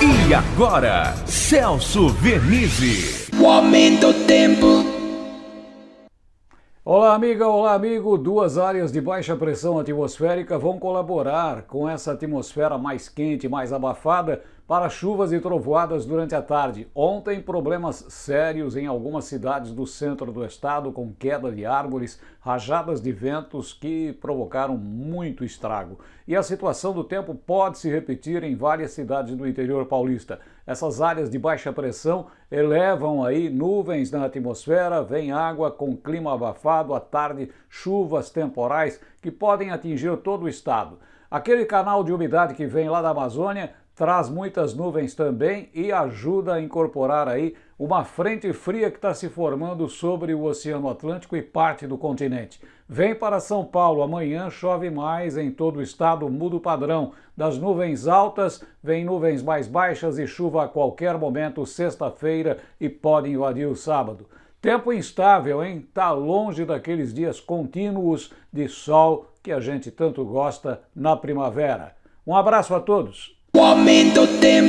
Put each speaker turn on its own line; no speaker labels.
E agora, Celso Vernizzi.
O aumento do tempo.
Olá, amiga, olá, amigo. Duas áreas de baixa pressão atmosférica vão colaborar com essa atmosfera mais quente, mais abafada, para chuvas e trovoadas durante a tarde. Ontem, problemas sérios em algumas cidades do centro do estado, com queda de árvores, rajadas de ventos que provocaram muito estrago. E a situação do tempo pode se repetir em várias cidades do interior paulista. Essas áreas de baixa pressão elevam aí nuvens na atmosfera, vem água com clima abafado, à tarde chuvas temporais que podem atingir todo o estado. Aquele canal de umidade que vem lá da Amazônia traz muitas nuvens também e ajuda a incorporar aí uma frente fria que está se formando sobre o Oceano Atlântico e parte do continente. Vem para São Paulo, amanhã chove mais em todo o estado, muda o padrão. Das nuvens altas, vem nuvens mais baixas e chuva a qualquer momento, sexta-feira e pode invadir o sábado. Tempo instável, hein? Tá longe daqueles dias contínuos de sol que a gente tanto gosta na primavera. Um abraço a todos.
O aumento tempo.